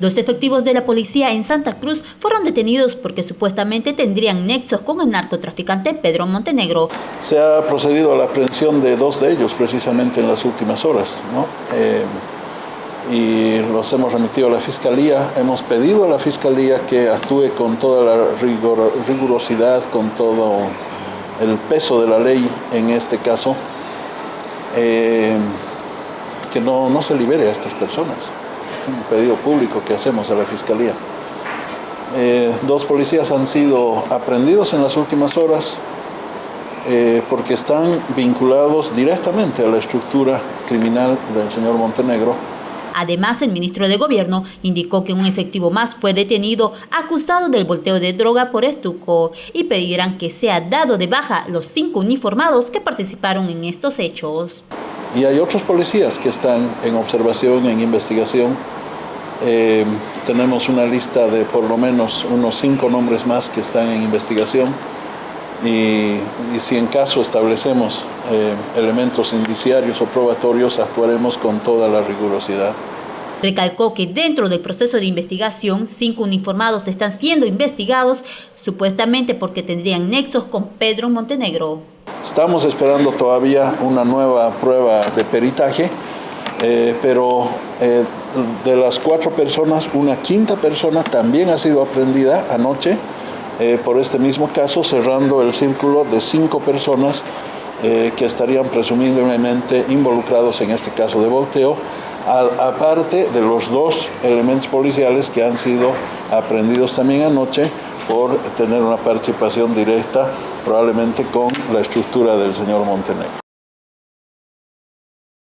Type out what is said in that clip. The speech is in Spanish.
Dos efectivos de la policía en Santa Cruz fueron detenidos porque supuestamente tendrían nexos con el narcotraficante Pedro Montenegro. Se ha procedido a la aprehensión de dos de ellos precisamente en las últimas horas. ¿no? Eh, y los hemos remitido a la Fiscalía. Hemos pedido a la Fiscalía que actúe con toda la rigurosidad, con todo el peso de la ley en este caso, eh, que no, no se libere a estas personas un pedido público que hacemos a la Fiscalía. Eh, dos policías han sido aprendidos en las últimas horas eh, porque están vinculados directamente a la estructura criminal del señor Montenegro. Además, el ministro de Gobierno indicó que un efectivo más fue detenido acusado del volteo de droga por Estuco y pedirán que sea dado de baja los cinco uniformados que participaron en estos hechos. Y hay otros policías que están en observación, en investigación. Eh, tenemos una lista de por lo menos unos cinco nombres más que están en investigación. Y, si en caso establecemos eh, elementos indiciarios o probatorios, actuaremos con toda la rigurosidad. Recalcó que dentro del proceso de investigación, cinco uniformados están siendo investigados supuestamente porque tendrían nexos con Pedro Montenegro. Estamos esperando todavía una nueva prueba de peritaje, eh, pero eh, de las cuatro personas, una quinta persona también ha sido aprendida anoche eh, por este mismo caso, cerrando el círculo de cinco personas que estarían presumiblemente involucrados en este caso de volteo, aparte de los dos elementos policiales que han sido aprendidos también anoche por tener una participación directa probablemente con la estructura del señor Montenegro.